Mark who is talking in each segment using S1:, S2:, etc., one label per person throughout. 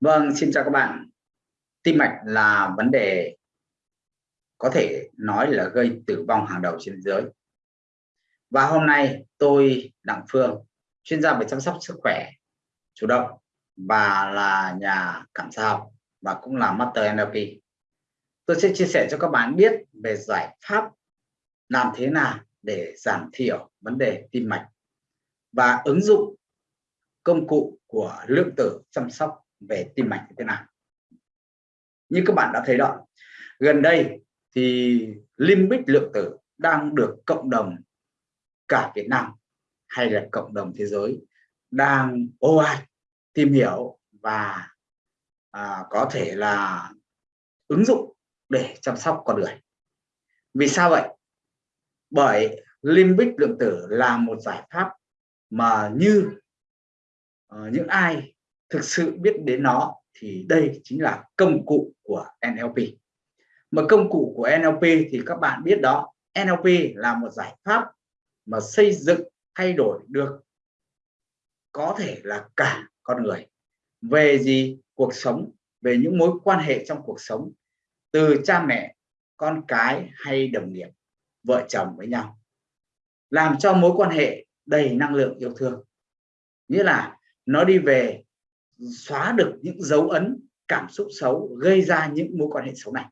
S1: Vâng, xin chào các bạn. Tim mạch là vấn đề có thể nói là gây tử vong hàng đầu trên thế giới. Và hôm nay tôi Đặng Phương, chuyên gia về chăm sóc sức khỏe chủ động và là nhà cảm sao và cũng là Master NLP. Tôi sẽ chia sẻ cho các bạn biết về giải pháp làm thế nào để giảm thiểu vấn đề tim mạch và ứng dụng công cụ của lượng tử chăm sóc về tim mạch như thế nào. Như các bạn đã thấy đó gần đây thì limbic lượng tử đang được cộng đồng cả Việt Nam hay là cộng đồng thế giới đang ô ai tìm hiểu và à, có thể là ứng dụng để chăm sóc con người. Vì sao vậy? Bởi limbic lượng tử là một giải pháp mà như uh, những ai thực sự biết đến nó thì đây chính là công cụ của NLP mà công cụ của NLP thì các bạn biết đó NLP là một giải pháp mà xây dựng, thay đổi được có thể là cả con người. Về gì? Cuộc sống, về những mối quan hệ trong cuộc sống, từ cha mẹ, con cái hay đồng nghiệp, vợ chồng với nhau. Làm cho mối quan hệ đầy năng lượng yêu thương. Nghĩa là nó đi về xóa được những dấu ấn, cảm xúc xấu, gây ra những mối quan hệ xấu này.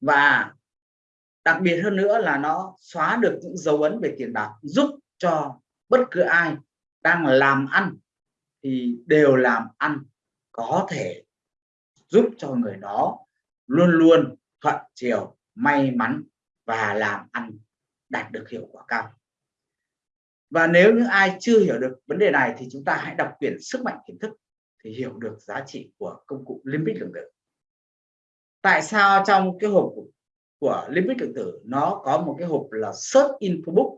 S1: Và đặc biệt hơn nữa là nó xóa được những dấu ấn về tiền bạc, giúp cho bất cứ ai đang làm ăn thì đều làm ăn có thể, giúp cho người đó luôn luôn thuận chiều, may mắn và làm ăn đạt được hiệu quả cao và nếu những ai chưa hiểu được vấn đề này thì chúng ta hãy đọc quyển sức mạnh kiến thức thì hiểu được giá trị của công cụ limbic lượng tử. Tại sao trong cái hộp của, của limbic lượng tử nó có một cái hộp là search info book?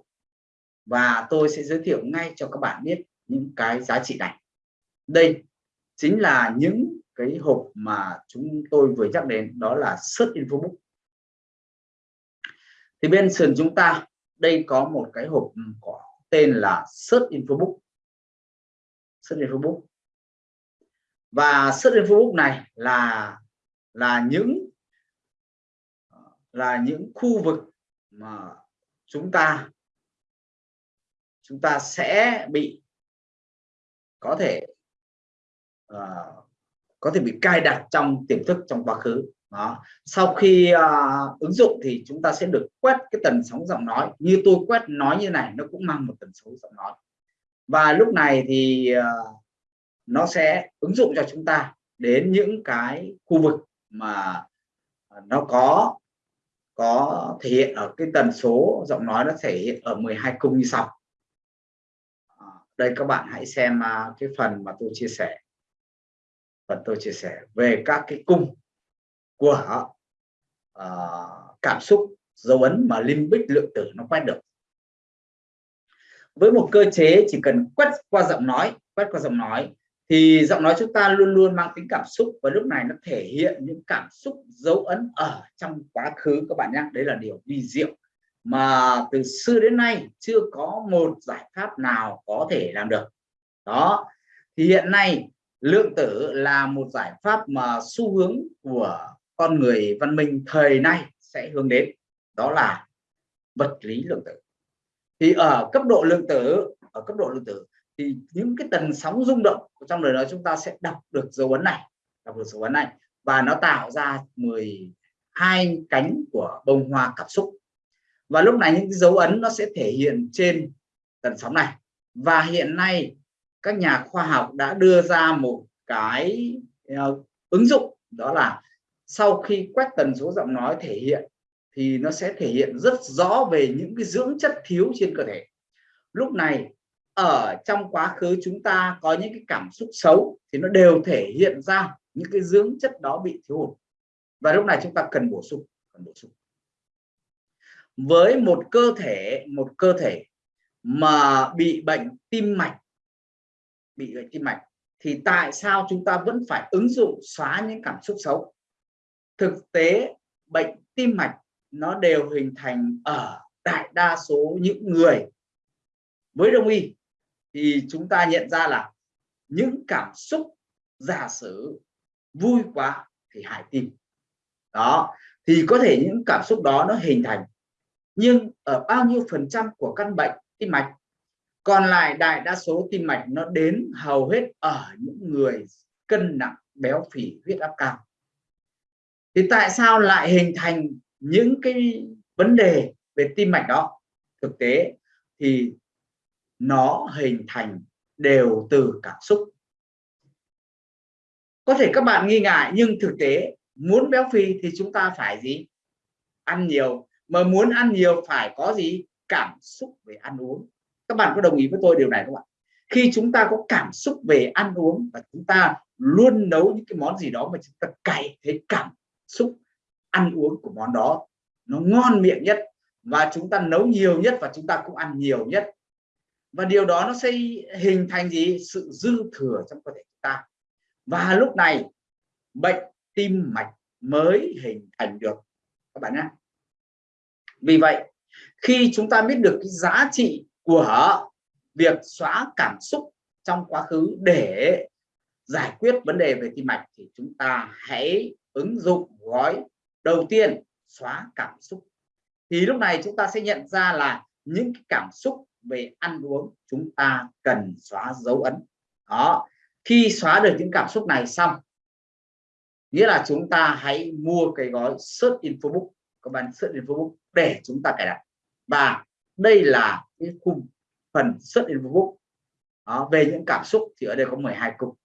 S1: Và tôi sẽ giới thiệu ngay cho các bạn biết những cái giá trị này. Đây chính là những cái hộp mà chúng tôi vừa nhắc đến đó là search info book. Thì bên sườn chúng ta đây có một cái hộp có tên là search in Facebook search in Facebook và search in Facebook này là là những là những khu vực mà chúng ta chúng ta sẽ bị có thể uh, có thể bị cài đặt trong tiềm thức trong quá khứ. Đó. Sau khi uh, ứng dụng thì chúng ta sẽ được quét cái tần sóng giọng nói. Như tôi quét nói như này nó cũng mang một tần số giọng nói. Và lúc này thì uh, nó sẽ ứng dụng cho chúng ta đến những cái khu vực mà nó có có thể hiện ở cái tần số giọng nói nó thể hiện ở 12 cung như sau. À, đây các bạn hãy xem uh, cái phần mà tôi chia sẻ phần tôi chia sẻ về các cái cung của uh, cảm xúc dấu ấn mà limbic lượng tử nó quét được. Với một cơ chế chỉ cần quét qua giọng nói quét qua giọng nói thì giọng nói chúng ta luôn luôn mang tính cảm xúc và lúc này nó thể hiện những cảm xúc dấu ấn ở trong quá khứ các bạn nhé. Đấy là điều vi diệu mà từ xưa đến nay chưa có một giải pháp nào có thể làm được. Đó thì hiện nay lượng tử là một giải pháp mà xu hướng của con người văn minh thời nay sẽ hướng đến, đó là vật lý lượng tử. Thì ở cấp độ lượng tử, ở cấp độ lượng tử thì những cái tần sóng rung động trong đời đó chúng ta sẽ đọc được dấu ấn này, đọc được dấu ấn này, và nó tạo ra 12 cánh của bông hoa cảm xúc. Và lúc này những cái dấu ấn nó sẽ thể hiện trên tần sóng này. Và hiện nay các nhà khoa học đã đưa ra một cái uh, ứng dụng đó là sau khi quét tần số giọng nói thể hiện thì nó sẽ thể hiện rất rõ về những cái dưỡng chất thiếu trên cơ thể. Lúc này ở trong quá khứ chúng ta có những cái cảm xúc xấu thì nó đều thể hiện ra những cái dưỡng chất đó bị thiếu hụt. Và lúc này chúng ta cần bổ sung cần bổ sung. Với một cơ thể một cơ thể mà bị bệnh tim mạch bị bệnh tim mạch, thì tại sao chúng ta vẫn phải ứng dụng xóa những cảm xúc xấu? Thực tế, bệnh tim mạch nó đều hình thành ở đại đa số những người. Với đông y, thì chúng ta nhận ra là những cảm xúc giả sử vui quá thì hại tim. Đó, thì có thể những cảm xúc đó nó hình thành. Nhưng ở bao nhiêu phần trăm của căn bệnh tim mạch còn lại đại đa số tim mạch nó đến hầu hết ở những người cân nặng béo phì, huyết áp cao. Thì tại sao lại hình thành những cái vấn đề về tim mạch đó? Thực tế thì nó hình thành đều từ cảm xúc. Có thể các bạn nghi ngại, nhưng thực tế muốn béo phì thì chúng ta phải gì? Ăn nhiều. Mà muốn ăn nhiều phải có gì? Cảm xúc về ăn uống các bạn có đồng ý với tôi điều này không ạ? Khi chúng ta có cảm xúc về ăn uống và chúng ta luôn nấu những cái món gì đó mà chúng ta cày thấy cảm xúc ăn uống của món đó, nó ngon miệng nhất và chúng ta nấu nhiều nhất và chúng ta cũng ăn nhiều nhất. Và điều đó nó sẽ hình thành gì? Sự dư thừa trong cơ thể chúng ta. Và lúc này, bệnh tim mạch mới hình thành được. Các bạn nhé. Vì vậy, khi chúng ta biết được cái giá trị của việc xóa cảm xúc trong quá khứ để giải quyết vấn đề về tim mạch thì chúng ta hãy ứng dụng gói đầu tiên, xóa cảm xúc. Thì lúc này chúng ta sẽ nhận ra là những cảm xúc về ăn uống chúng ta cần xóa dấu ấn. Đó, khi xóa được những cảm xúc này xong, nghĩa là chúng ta hãy mua cái gói search infobook các bạn search infobook để chúng ta cài đặt. Và đây là cái khung phần search book đó, về những cảm xúc thì ở đây có 12 cục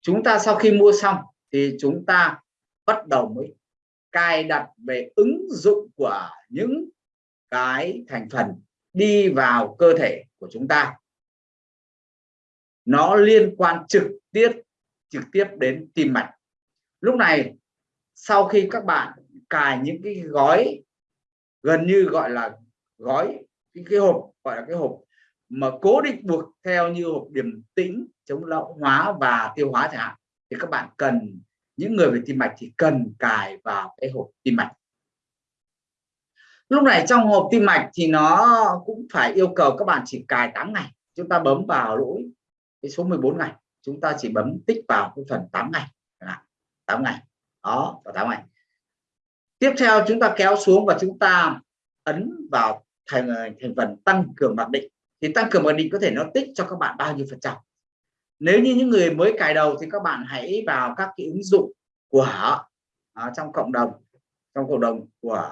S1: chúng ta sau khi mua xong thì chúng ta bắt đầu mới cài đặt về ứng dụng của những cái thành phần đi vào cơ thể của chúng ta. Nó liên quan trực tiếp trực tiếp đến tim mạch. Lúc này sau khi các bạn cài những cái gói gần như gọi là gói cái, cái hộp gọi là cái hộp mà cố định buộc theo như hộp điểm tĩnh chống lão hóa và tiêu hóa chẳng hạn thì các bạn cần những người về tim mạch thì cần cài vào cái hộp tim mạch. Lúc này trong hộp tim mạch thì nó cũng phải yêu cầu các bạn chỉ cài 8 ngày chúng ta bấm vào lỗi cái số 14 ngày chúng ta chỉ bấm tích vào cái phần 8 ngày 8 ngày đó vào 8 ngày. Tiếp theo chúng ta kéo xuống và chúng ta ấn vào thành à, thành phần tăng cường mặc định. Thì tăng cường mặc định có thể nó tích cho các bạn bao nhiêu phần trăm. Nếu như những người mới cài đầu thì các bạn hãy vào các cái ứng dụng của à, trong cộng đồng trong cộng đồng của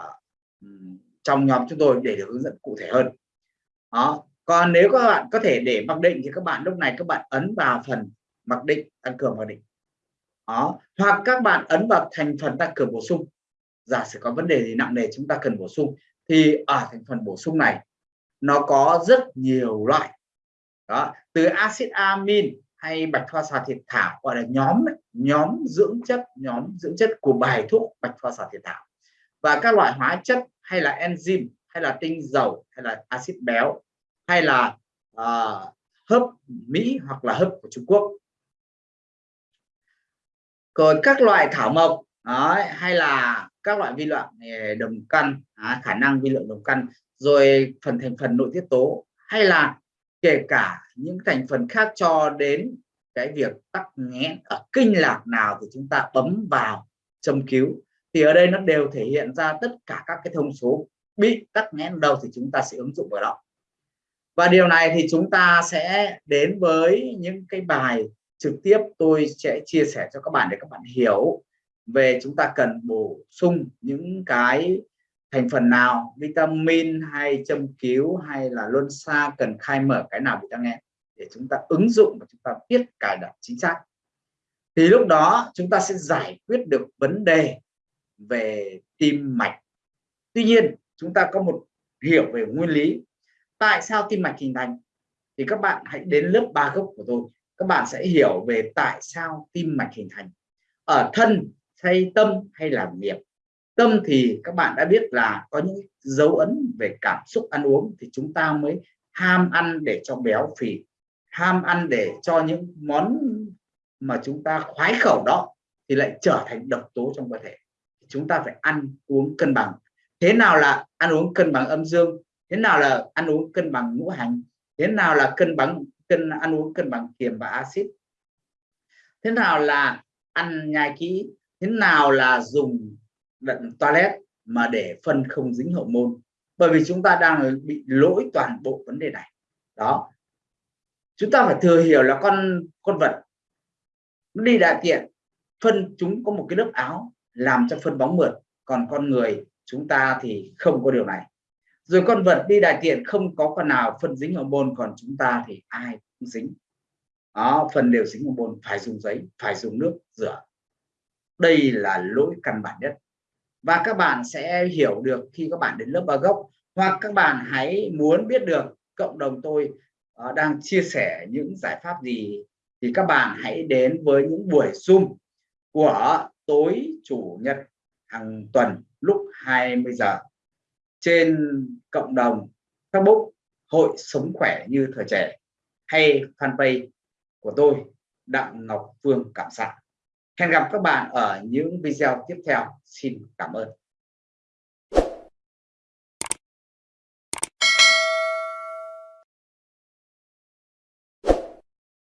S1: trong nhóm chúng tôi để được hướng dẫn cụ thể hơn. Đó còn nếu các bạn có thể để mặc định thì các bạn lúc này các bạn ấn vào phần mặc định tăng cường mặc định. Đó hoặc các bạn ấn vào thành phần tăng cường bổ sung. Giả sử có vấn đề gì nặng nề chúng ta cần bổ sung thì ở thành phần bổ sung này nó có rất nhiều loại. Đó từ axit amin hay bạch hoa xà thiệt thảo gọi là nhóm nhóm dưỡng chất nhóm dưỡng chất của bài thuốc bạch hoa xà thiệt thảo. Và các loại hóa chất hay là enzyme hay là tinh dầu hay là axit béo hay là uh, hấp Mỹ hoặc là hấp của Trung Quốc. Còn các loại thảo mộc đấy, hay là các loại vi lượng ờ, đồng căn à, khả năng vi lượng đồng căn rồi phần thành phần nội tiết tố hay là kể cả những thành phần khác cho đến cái việc tắc nghẽn ở kinh lạc nào thì chúng ta bấm vào châm cứu. Thì ở đây nó đều thể hiện ra tất cả các cái thông số bị tắc nghẽn đâu thì chúng ta sẽ ứng dụng vào đó. Và điều này thì chúng ta sẽ đến với những cái bài trực tiếp tôi sẽ chia sẻ cho các bạn để các bạn hiểu về chúng ta cần bổ sung những cái thành phần nào, vitamin hay châm cứu hay là luân xa, cần khai mở cái nào bị tăng nghẽn để chúng ta ứng dụng và chúng ta biết cài đặt chính xác. Thì lúc đó chúng ta sẽ giải quyết được vấn đề về tim mạch. Tuy nhiên, chúng ta có một hiểu về nguyên lý. Tại sao tim mạch hình thành? Thì các bạn hãy đến lớp ba gốc của tôi. Các bạn sẽ hiểu về tại sao tim mạch hình thành. Ở thân hay tâm hay là nghiệp? Tâm thì các bạn đã biết là có những dấu ấn về cảm xúc ăn uống thì chúng ta mới ham ăn để cho béo phì, ham ăn để cho những món mà chúng ta khoái khẩu đó thì lại trở thành độc tố trong cơ thể. Chúng ta phải ăn uống cân bằng. Thế nào là ăn uống cân bằng âm dương? Thế nào là ăn uống cân bằng ngũ hành? Thế nào là cân bằng, cân, ăn uống cân bằng kiềm và axit? Thế nào là ăn nhai kỹ? Thế nào là dùng đận toilet mà để phân không dính hậu môn? Bởi vì chúng ta đang bị lỗi toàn bộ vấn đề này. Đó. Chúng ta phải thừa hiểu là con con vật nó đi đại tiện, phân chúng có một cái lớp áo làm cho phân bóng mượt, còn con người chúng ta thì không có điều này. Rồi con vật đi đại tiện không có con nào phân dính hậu môn, còn chúng ta thì ai cũng dính. Đó phần đều dính hậu môn, phải dùng giấy, phải dùng nước rửa đây là lỗi căn bản nhất. Và các bạn sẽ hiểu được khi các bạn đến lớp ba gốc hoặc các bạn hãy muốn biết được cộng đồng tôi uh, đang chia sẻ những giải pháp gì thì các bạn hãy đến với những buổi zoom của tối chủ nhật hàng tuần lúc 20 giờ trên cộng đồng Facebook hội sống khỏe như thời trẻ hay fanpage của tôi Đặng Ngọc Phương Cảm Sản hẹn gặp các bạn ở những video tiếp theo. Xin cảm ơn.